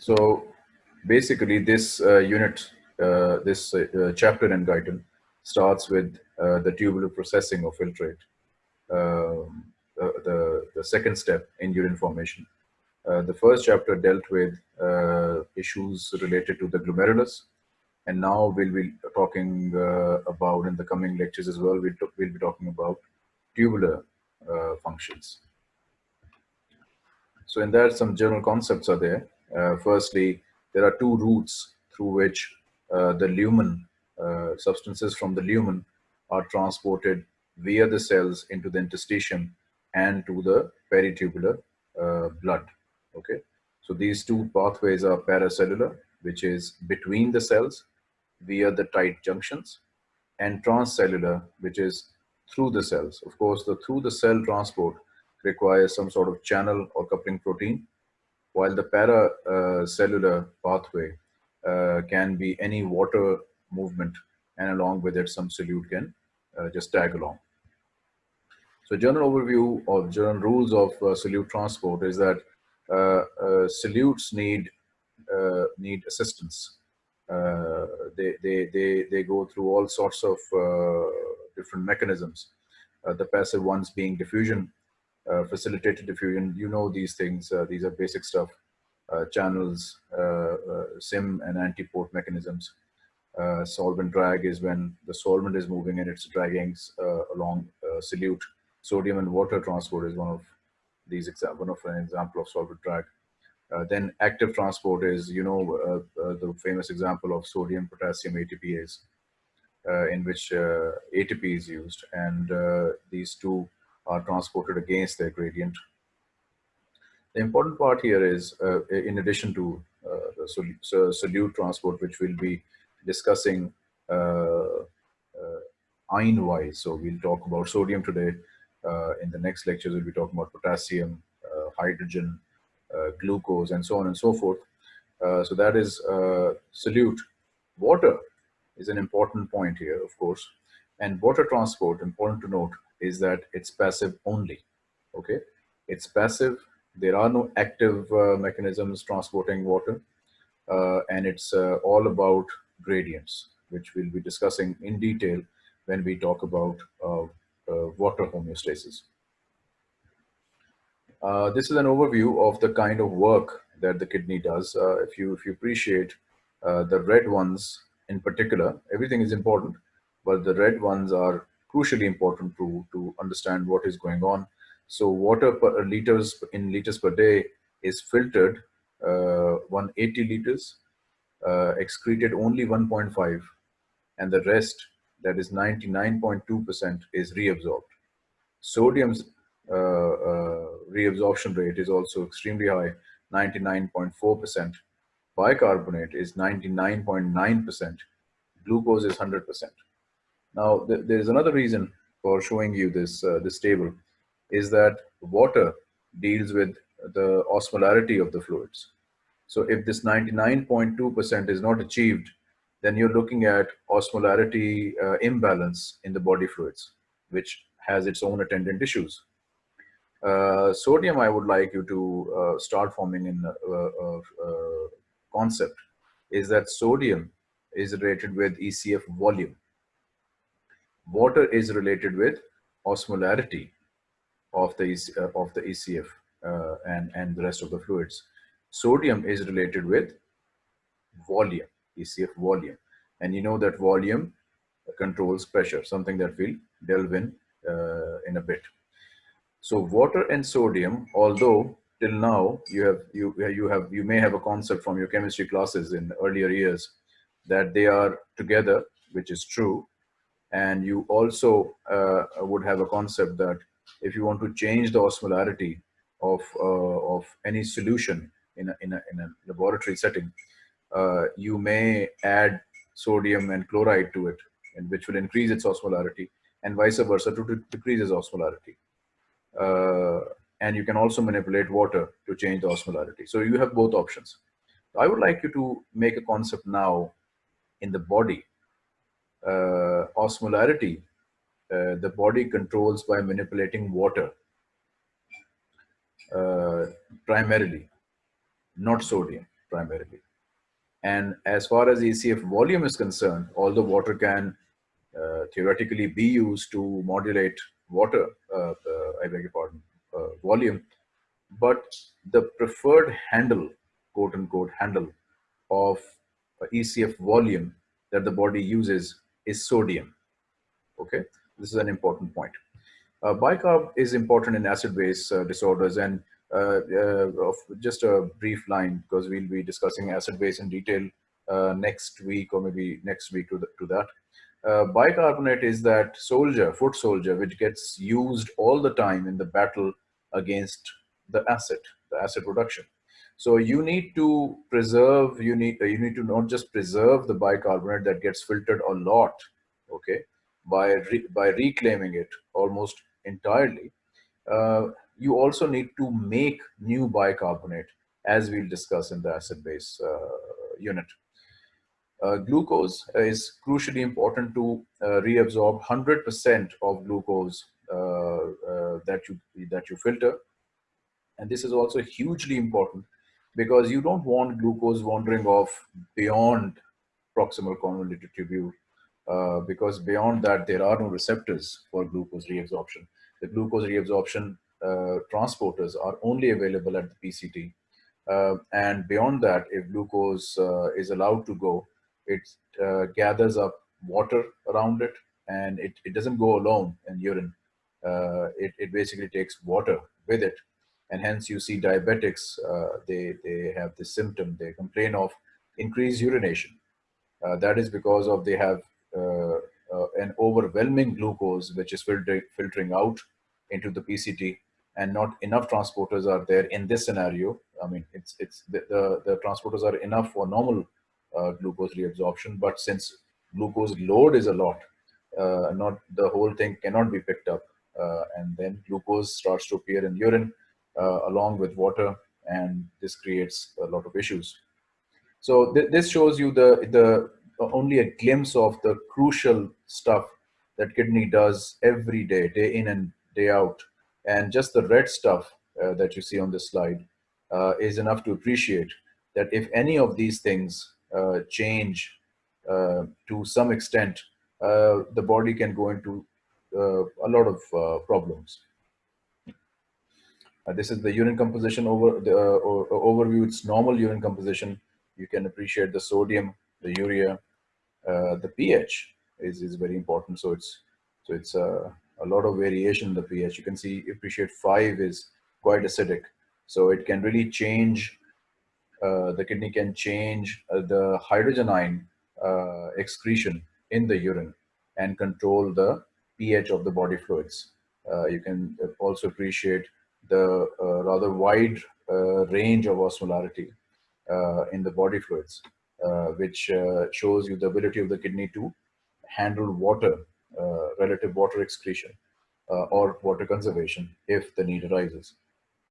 So basically this uh, unit, uh, this uh, chapter in Guyton starts with the tubular processing of filtrate, um, the, the second step in urine formation. Uh, the first chapter dealt with uh, issues related to the glomerulus, and now we'll be talking uh, about in the coming lectures as well. We'll, we'll be talking about tubular functions. So in that, some general concepts are there. Uh, firstly, there are two routes through which uh, the lumen, uh, substances from the lumen are transported via the cells into the interstitium and to the peritubular blood, okay? So these two pathways are paracellular, which is between the cells via the tight junctions, and transcellular, which is through the cells. Of course, the through the cell transport requires some sort of channel or coupling protein, while the paracellular pathway uh, can be any water movement and along with it some solute can uh, just tag along. So general overview of general rules of uh, solute transport is that uh, uh, solutes need uh, need assistance. they, they, they, they go through all sorts of different mechanisms. the passive ones being diffusion, uh, facilitated diffusion. You know these things. Uh, these are basic stuff. Uh, channels, sym and antiport mechanisms. solvent drag is when the solvent is moving and it's dragging along solute. Sodium and water transport is one of these one of an example of solvent drag. Uh, then active transport is, you know, uh, uh, the famous example of sodium potassium ATPase, in which ATP is used, and these two are transported against their gradient. The important part here is, uh, in addition to uh, the sol solute transport, which we'll be discussing uh, uh, ion-wise. So we'll talk about sodium today. Uh, in the next lectures, we'll be talking about potassium, uh, hydrogen, glucose, and so on and so forth. so that is solute. Water is an important point here, of course. And water transport, important to note, is that it's passive only. Okay, it's passive. There are no active uh, mechanisms transporting water, uh, and it's uh, all about gradients, which we'll be discussing in detail when we talk about uh, uh, water homeostasis. Uh, this is an overview of the kind of work that the kidney does. if you if you appreciate the red ones in particular, everything is important, but the red ones are crucially important to, to understand what is going on. So water per liters in liters per day is filtered uh, 180 liters, uh, excreted only 1.5, and the rest, that is 99.2%, is reabsorbed. Sodium's uh, uh, reabsorption rate is also extremely high, 99.4%. Bicarbonate is 99.9%. Glucose is 100%. Now, th there is another reason for showing you this, uh, this table is that water deals with the osmolarity of the fluids. So if this 99.2% is not achieved, then you're looking at osmolarity uh, imbalance in the body fluids, which has its own attendant issues. Uh, sodium, I would like you to uh, start forming in a, a, a concept, is that sodium is related with ECF volume water is related with osmolarity of the uh, of the ECF uh, and and the rest of the fluids. Sodium is related with volume, ECF volume, and you know that volume controls pressure, something that we'll delve in uh, in a bit. So water and sodium, although till now you have you you have you may have a concept from your chemistry classes in earlier years that they are together, which is true, and you also uh, would have a concept that if you want to change the osmolarity of, uh, of any solution in a, in a, in a laboratory setting, uh, you may add sodium and chloride to it, and which will increase its osmolarity, and vice versa to decrease its osmolarity. Uh, and you can also manipulate water to change the osmolarity. So you have both options. I would like you to make a concept now in the body osmolarity, uh, the body controls by manipulating water uh, primarily, not sodium. primarily. And as far as ECF volume is concerned, although water can uh, theoretically be used to modulate water, uh, uh, I beg your pardon, uh, volume, but the preferred handle, quote unquote, handle of ECF volume that the body uses is sodium. Okay, this is an important point. Uh, bicarb is important in acid-base uh, disorders and uh, uh just a brief line because we'll be discussing acid-base in detail uh, next week or maybe next week to, the, to that. Uh, bicarbonate is that soldier, foot soldier, which gets used all the time in the battle against the acid, the acid production. So you need to preserve, you need, you need to not just preserve the bicarbonate that gets filtered a lot, okay, by, re, by reclaiming it almost entirely. Uh, you also need to make new bicarbonate as we'll discuss in the acid base uh, unit. Uh, glucose is crucially important to uh, reabsorb 100% of glucose uh, uh, that you that you filter and this is also hugely important because you don't want glucose wandering off beyond proximal convoluted tubule uh, because beyond that there are no receptors for glucose reabsorption. The glucose reabsorption uh, transporters are only available at the PCT. Uh, and beyond that, if glucose uh, is allowed to go, it uh, gathers up water around it and it, it doesn't go alone in urine. Uh, it, it basically takes water with it and hence you see diabetics, uh, they, they have this symptom, they complain of increased urination. Uh, that is because of they have uh, uh an overwhelming glucose which is filter filtering out into the PCT and not enough transporters are there in this scenario. I mean, it's, it's the, the, the transporters are enough for normal uh, glucose reabsorption, but since glucose load is a lot, uh, not the whole thing cannot be picked up. and then glucose starts to appear in urine uh, along with water and this creates a lot of issues. So th this shows you the, the only a glimpse of the crucial stuff that kidney does every day, day in and day out. And just the red stuff uh, that you see on this slide uh, is enough to appreciate that if any of these things uh, change uh, to some extent, uh, the body can go into a lot of problems. Uh, this is the urine composition over the uh, overview. It's normal urine composition. You can appreciate the sodium, the urea, uh, the pH is, is very important. So it's so it's uh, a lot of variation in the pH. You can see appreciate five is quite acidic. So it can really change. Uh, the kidney can change uh, the hydrogen ion excretion in the urine and control the pH of the body fluids. you can also appreciate the uh, rather wide uh, range of osmolarity uh, in the body fluids, which shows you the ability of the kidney to handle water, relative water excretion, or water conservation if the need arises.